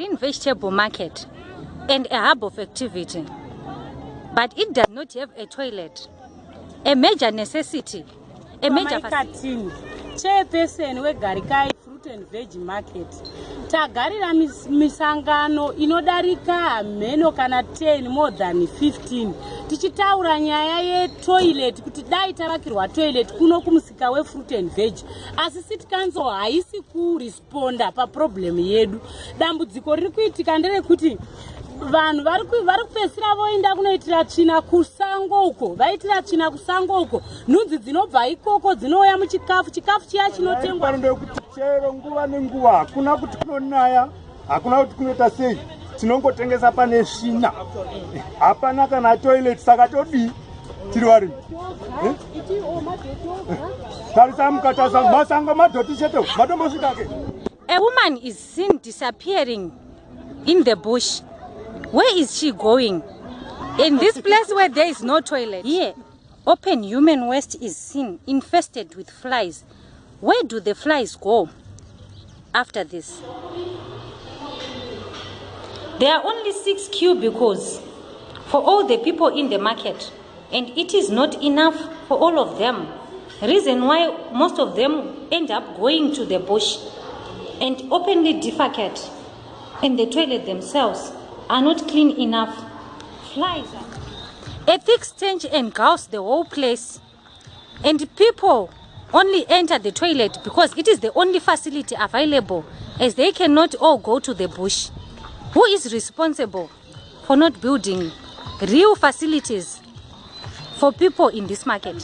green vegetable market and a hub of activity, but it does not have a toilet, a major necessity, a major facility. Chairperson wegarikai fruit and veg market. Tagarira mis- misangano inodarika mheno kana 10 more than 15 tichitaura nyaya yetoilet kuti dai tavakirwa toilet kuno kumusika wefruit and veg. Asi city council haisi kuresponda paproblemu yedu. Dambudziko riri kuitika nderekuti vanhu vari ku- vari kupedzisira voenda kunoitira tsvina kusango uko. Vaitira tsvina kusango uko. Nhunzi dzinobva ikoko dzinouya muchikafu. Chikafu chiya chinotengwa. Ndekuti chero nguva nenguva hakuna kuti kunonaya hakuna kuti kunoita sei. Tinongotengesa pane svina hapana kana toilet saka todii tiri varini tarisa mukatasa masango madhoti cheto. Matombosvikake A woman is seen disappearing in the bush. Where is she going? In this place where there is no toilet. Here, open human waste is seen infested with flies. Where do the flies go after this? There are only six cubicles for all the people in the market, and it is not enough for all of them. Reason why most of them end up going to the bush and openly defecate, in the toilet themselves are not clean enough. Flies are. A thick stench engulfs the whole place, and people only enter the toilet because it is the only facility available, as they cannot all go to the bush. Who is responsible for not building real facilities for people in this market?